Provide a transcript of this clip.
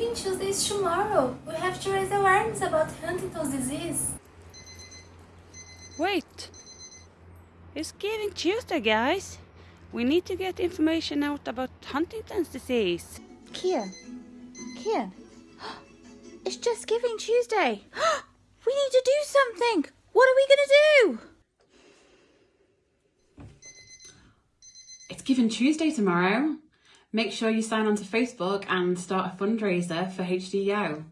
Giving Tuesday is tomorrow. We have to raise awareness about Huntington's disease. Wait. It's Giving Tuesday, guys. We need to get information out about Huntington's disease. Kia, Kia, it's just Giving Tuesday. we need to do something. What are we going to do? It's Giving Tuesday tomorrow. Make sure you sign on to Facebook and start a fundraiser for HDYO.